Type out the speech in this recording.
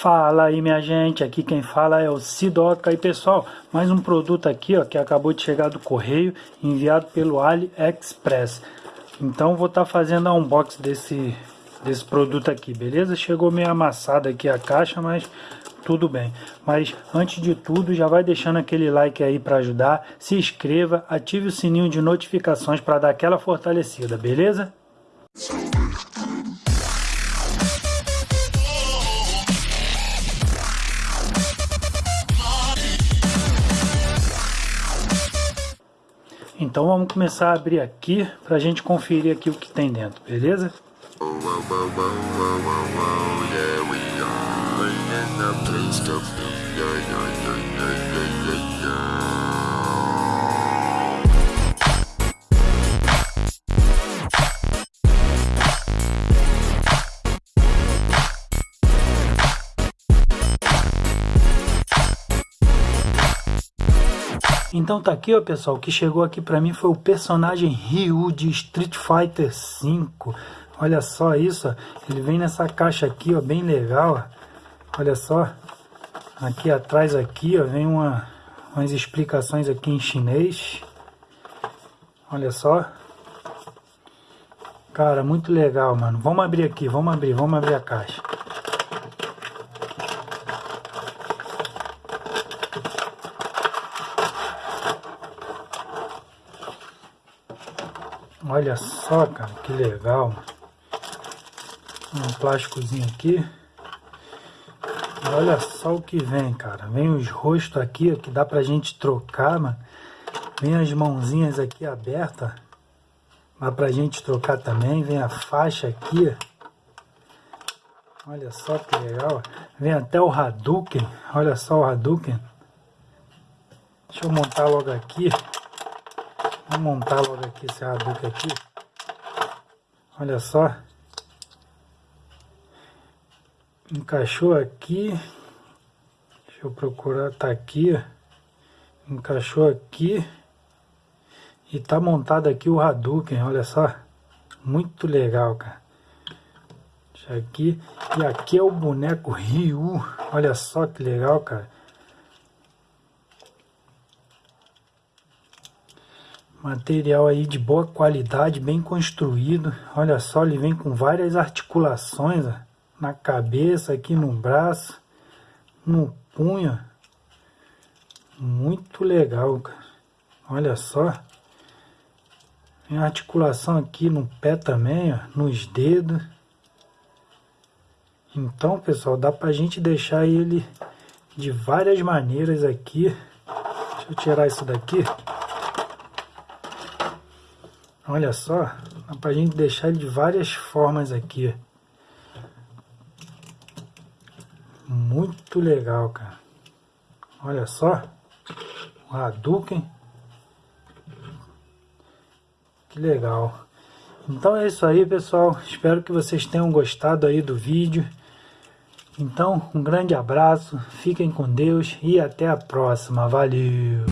Fala aí minha gente, aqui quem fala é o Sidoca e pessoal, mais um produto aqui ó, que acabou de chegar do correio, enviado pelo AliExpress. Então vou estar tá fazendo a unboxing desse, desse produto aqui, beleza? Chegou meio amassado aqui a caixa, mas tudo bem. Mas antes de tudo, já vai deixando aquele like aí para ajudar, se inscreva, ative o sininho de notificações para dar aquela fortalecida, beleza? Então vamos começar a abrir aqui para a gente conferir aqui o que tem dentro, beleza? Então tá aqui, ó, pessoal, o que chegou aqui pra mim foi o personagem Ryu de Street Fighter V. Olha só isso, ó. ele vem nessa caixa aqui, ó, bem legal, ó. Olha só, aqui atrás aqui, ó, vem uma, umas explicações aqui em chinês. Olha só. Cara, muito legal, mano. Vamos abrir aqui, vamos abrir, vamos abrir a caixa. Olha só, cara, que legal. Um plásticozinho aqui. Olha só o que vem, cara. Vem os rostos aqui, que dá pra gente trocar, mano. Vem as mãozinhas aqui abertas. Dá pra gente trocar também. Vem a faixa aqui, Olha só que legal. Vem até o Hadouken. Olha só o Hadouken. Deixa eu montar logo aqui. Vou montar logo aqui esse Hadouken aqui. Olha só. Encaixou aqui. Deixa eu procurar, tá aqui. Encaixou aqui. E tá montado aqui o Hadouken, olha só. Muito legal, cara. Deixa aqui. E aqui é o boneco Ryu. Olha só que legal, cara. Material aí de boa qualidade, bem construído. Olha só, ele vem com várias articulações ó, na cabeça, aqui no braço, no punho. Muito legal, cara. Olha só. Tem articulação aqui no pé também, ó, nos dedos. Então, pessoal, dá pra gente deixar ele de várias maneiras aqui. Deixa eu tirar isso daqui. Olha só, dá pra gente deixar de várias formas aqui. Muito legal, cara. Olha só, o Hadouken. Que legal. Então é isso aí, pessoal. Espero que vocês tenham gostado aí do vídeo. Então, um grande abraço, fiquem com Deus e até a próxima. Valeu!